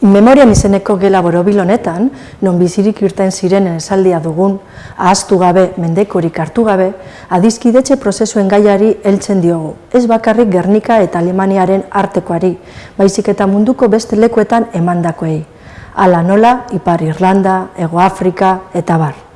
Memorian izeneko gela borobil honetan, non bizirik irten zirenen esaldia dugun, ahaztu gabe, mendekorik hartu gabe, adizkidetxe prozesuen gaiari heltzen diogu, ez bakarrik Gernika eta Alemaniaren artekoari, baizik eta munduko beste lekuetan emandakoei. Ala nola, Ipar Irlanda, Ego Afrika eta bar.